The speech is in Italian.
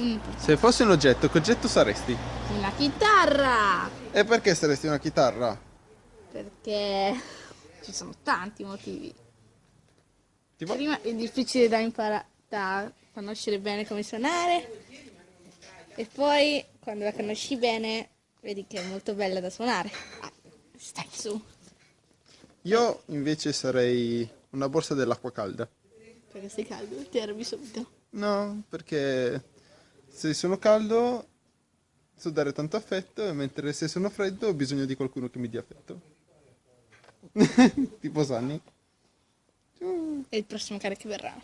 Mm, Se fossi un oggetto, che oggetto saresti? una chitarra! E perché saresti una chitarra? Perché ci sono tanti motivi. Tipo, Prima è difficile da imparare, da conoscere bene come suonare. E poi quando la conosci bene, vedi che è molto bella da suonare. Ah, stai su, io invece sarei una borsa dell'acqua calda. perché sei caldo, ti arrabbi subito. No, perché se sono caldo so dare tanto affetto, mentre se sono freddo ho bisogno di qualcuno che mi dia affetto. tipo Sunny. E il prossimo cane che verrà.